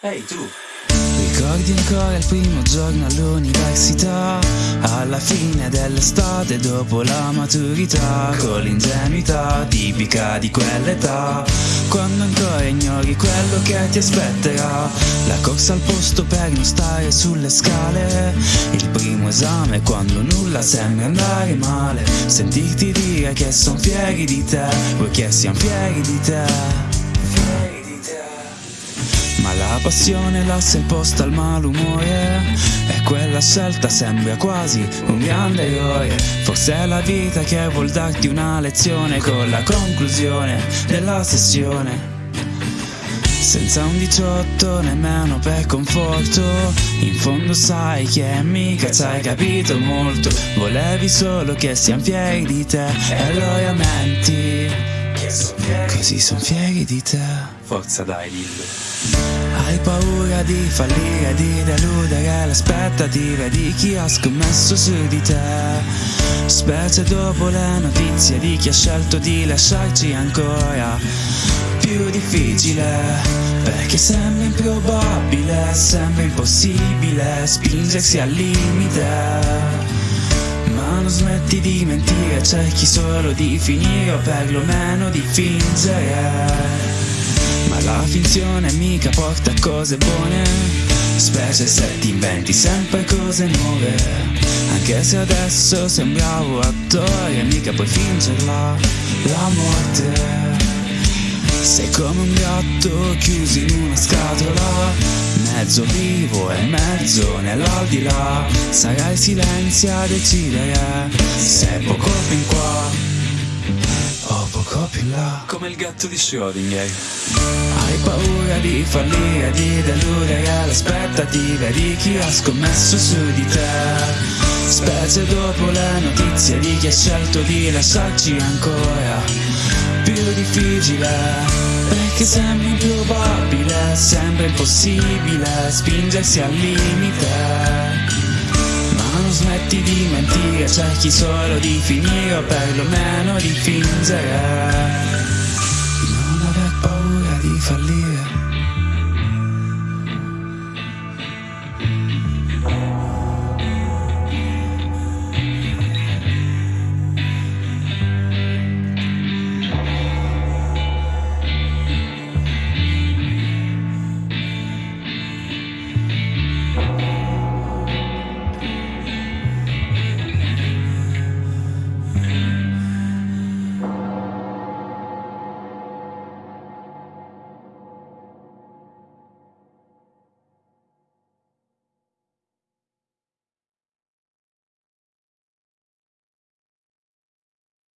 Ehi tu! Ricordi ancora il primo giorno all'università? Alla fine dell'estate dopo la maturità Con l'ingenuità tipica di quell'età Quando ancora ignori quello che ti aspetterà La corsa al posto per non stare sulle scale Il primo esame quando nulla sembra andare male Sentirti dire che son fieri di te Vuoi che siano fieri di te passione lascia il posto al malumore. E quella scelta sembra quasi un grande eroe Forse è la vita che vuol darti una lezione Con la conclusione della sessione. Senza un 18 nemmeno per conforto. In fondo sai che mica ci hai capito molto. Volevi solo che siamo fieri di te E allora menti Così son fieri di te. Forza dai, dillo. Hai paura di fallire, di deludere le aspettative di chi ha scommesso su di te. Specie dopo le notizie di chi ha scelto di lasciarci ancora. Più difficile Perché sembra improbabile, sembra impossibile spingersi al limite Ma non smetti di mentire, cerchi solo di finire o perlomeno di fingere. Ma la finzione mica porta cose buone Specie se ti inventi sempre cose nuove. Anche se adesso sei un bravo attore Mica puoi fingerla, la morte. Sei come un gatto chiuso in una scatola, mezzo vivo e mezzo nell'aldilà. Sarà il silenzio a decidere se è poco fin qua. Più là. Come il gatto di Schrödinger. Hai paura di fallire, di deludere le aspettative di chi ha scommesso su di te. Specie dopo le notizie di chi ha scelto di lasciarci ancora più difficile perché sembra improbabile, sembra impossibile spingersi al limite non smetti di mentire, cerchi solo di finire o perlomeno di fingere. Non aver paura di fallire.